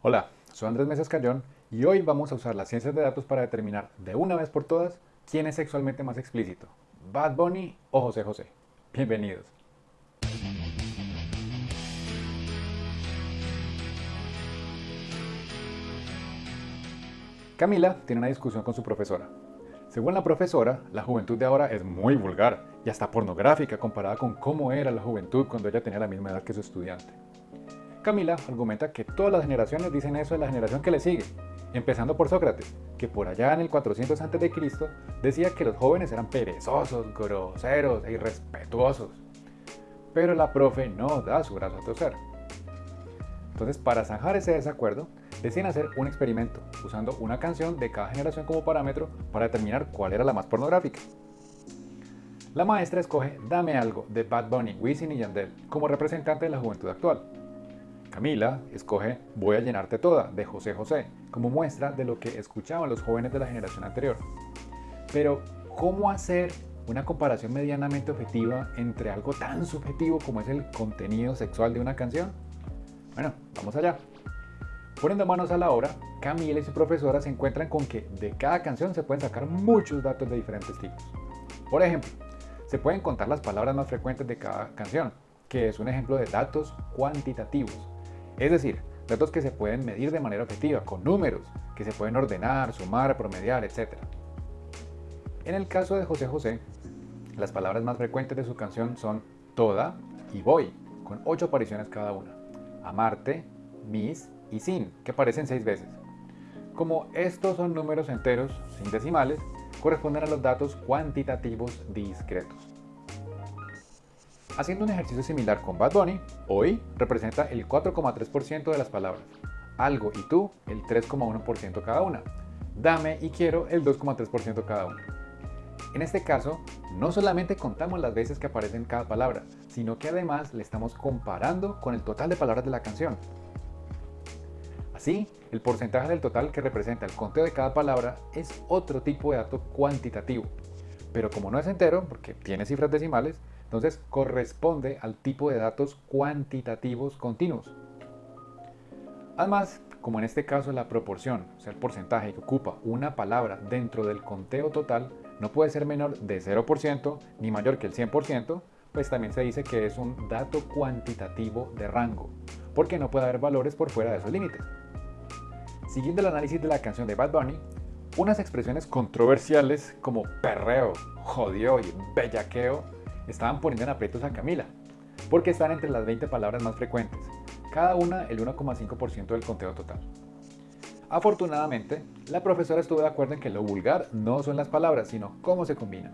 Hola, soy Andrés Mesas Cayón y hoy vamos a usar las ciencias de datos para determinar de una vez por todas quién es sexualmente más explícito, Bad Bunny o José José. Bienvenidos. Camila tiene una discusión con su profesora. Según la profesora, la juventud de ahora es muy vulgar y hasta pornográfica comparada con cómo era la juventud cuando ella tenía la misma edad que su estudiante. Camila argumenta que todas las generaciones dicen eso de la generación que le sigue, empezando por Sócrates, que por allá en el 400 a.C. decía que los jóvenes eran perezosos, groseros e irrespetuosos. Pero la profe no da su brazo a torcer. Entonces, para zanjar ese desacuerdo, deciden hacer un experimento, usando una canción de cada generación como parámetro para determinar cuál era la más pornográfica. La maestra escoge Dame Algo de Bad Bunny, Wisin y Yandel como representante de la juventud actual. Camila escoge Voy a llenarte toda de José José como muestra de lo que escuchaban los jóvenes de la generación anterior. Pero, ¿cómo hacer una comparación medianamente objetiva entre algo tan subjetivo como es el contenido sexual de una canción? Bueno, vamos allá. Poniendo manos a la obra, Camila y su profesora se encuentran con que de cada canción se pueden sacar muchos datos de diferentes tipos. Por ejemplo, se pueden contar las palabras más frecuentes de cada canción, que es un ejemplo de datos cuantitativos. Es decir, datos que se pueden medir de manera objetiva, con números, que se pueden ordenar, sumar, promediar, etc. En el caso de José José, las palabras más frecuentes de su canción son toda y voy, con 8 apariciones cada una. Amarte, mis, y sin, que aparecen seis veces. Como estos son números enteros, sin decimales, corresponden a los datos cuantitativos discretos. Haciendo un ejercicio similar con Bad Bunny, hoy representa el 4,3% de las palabras, algo y tú el 3,1% cada una, dame y quiero el 2,3% cada una. En este caso, no solamente contamos las veces que aparecen cada palabra, sino que además le estamos comparando con el total de palabras de la canción, Así, el porcentaje del total que representa el conteo de cada palabra es otro tipo de dato cuantitativo, pero como no es entero, porque tiene cifras decimales, entonces corresponde al tipo de datos cuantitativos continuos. Además, como en este caso la proporción, o sea el porcentaje que ocupa una palabra dentro del conteo total, no puede ser menor de 0% ni mayor que el 100%, pues también se dice que es un dato cuantitativo de rango, porque no puede haber valores por fuera de esos límites. Siguiendo el análisis de la canción de Bad Bunny, unas expresiones controversiales como perreo, jodió y bellaqueo estaban poniendo en aprietos a Camila, porque están entre las 20 palabras más frecuentes, cada una el 1,5% del conteo total. Afortunadamente, la profesora estuvo de acuerdo en que lo vulgar no son las palabras, sino cómo se combinan.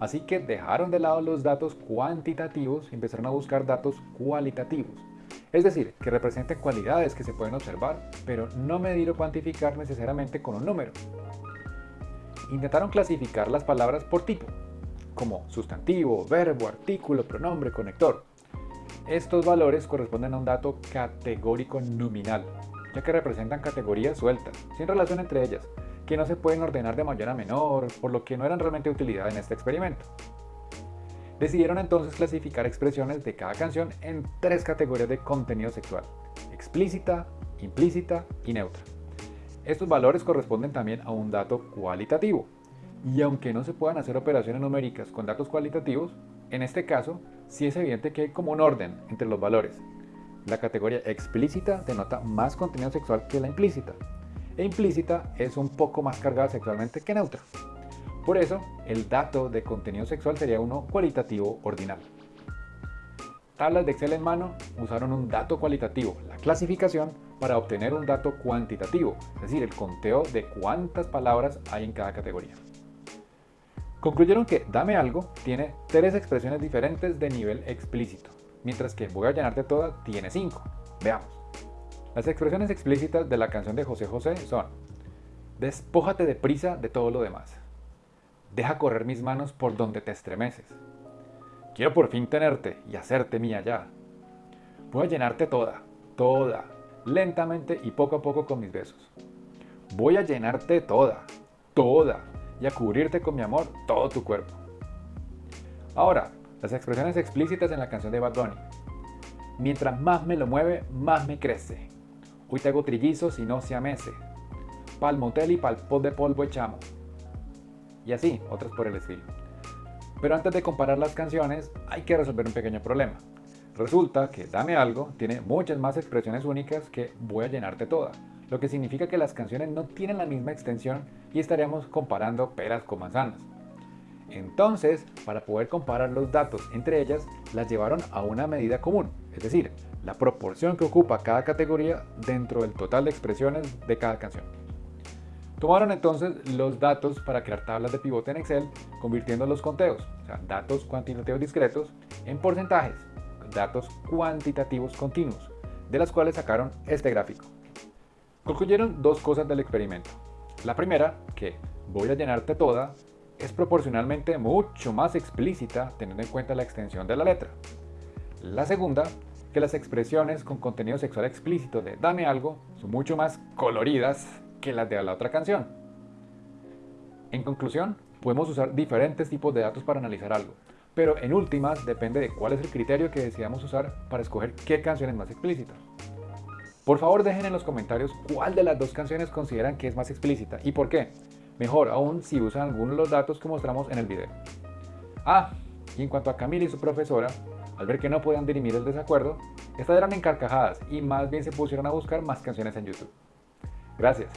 Así que dejaron de lado los datos cuantitativos y empezaron a buscar datos cualitativos, es decir, que representen cualidades que se pueden observar, pero no medir o cuantificar necesariamente con un número. Intentaron clasificar las palabras por tipo, como sustantivo, verbo, artículo, pronombre, conector. Estos valores corresponden a un dato categórico nominal, ya que representan categorías sueltas, sin relación entre ellas, que no se pueden ordenar de mayor a menor, por lo que no eran realmente de utilidad en este experimento. Decidieron entonces clasificar expresiones de cada canción en tres categorías de contenido sexual, explícita, implícita y neutra. Estos valores corresponden también a un dato cualitativo, y aunque no se puedan hacer operaciones numéricas con datos cualitativos, en este caso sí es evidente que hay como un orden entre los valores. La categoría explícita denota más contenido sexual que la implícita, e implícita es un poco más cargada sexualmente que neutra. Por eso, el dato de contenido sexual sería uno cualitativo ordinal. Tablas de Excel en mano usaron un dato cualitativo, la clasificación, para obtener un dato cuantitativo, es decir, el conteo de cuántas palabras hay en cada categoría. Concluyeron que Dame Algo tiene tres expresiones diferentes de nivel explícito, mientras que Voy a llenarte toda tiene cinco. Veamos. Las expresiones explícitas de la canción de José José son Despójate de prisa de todo lo demás. Deja correr mis manos por donde te estremeces. Quiero por fin tenerte y hacerte mía ya. Voy a llenarte toda, toda, lentamente y poco a poco con mis besos. Voy a llenarte toda, toda, y a cubrirte con mi amor todo tu cuerpo. Ahora, las expresiones explícitas en la canción de Bad Bunny. Mientras más me lo mueve, más me crece. Hoy te hago trillizos y no se amese. Pal motel y pal pot de polvo echamos. Y así, otras por el estilo. Pero antes de comparar las canciones, hay que resolver un pequeño problema. Resulta que Dame Algo tiene muchas más expresiones únicas que Voy a llenarte toda, lo que significa que las canciones no tienen la misma extensión y estaríamos comparando peras con manzanas. Entonces, para poder comparar los datos entre ellas, las llevaron a una medida común, es decir, la proporción que ocupa cada categoría dentro del total de expresiones de cada canción. Tomaron entonces los datos para crear tablas de pivote en Excel, convirtiendo los conteos, o sea, datos cuantitativos discretos, en porcentajes, datos cuantitativos continuos, de las cuales sacaron este gráfico. Concluyeron dos cosas del experimento. La primera, que voy a llenarte toda, es proporcionalmente mucho más explícita teniendo en cuenta la extensión de la letra. La segunda, que las expresiones con contenido sexual explícito de Dame algo son mucho más coloridas que las de la otra canción. En conclusión, podemos usar diferentes tipos de datos para analizar algo, pero en últimas depende de cuál es el criterio que decidamos usar para escoger qué canción es más explícita. Por favor dejen en los comentarios cuál de las dos canciones consideran que es más explícita y por qué. Mejor aún si usan alguno de los datos que mostramos en el video. Ah, y en cuanto a Camila y su profesora, al ver que no podían dirimir el desacuerdo, estas eran encarcajadas y más bien se pusieron a buscar más canciones en YouTube. Gracias.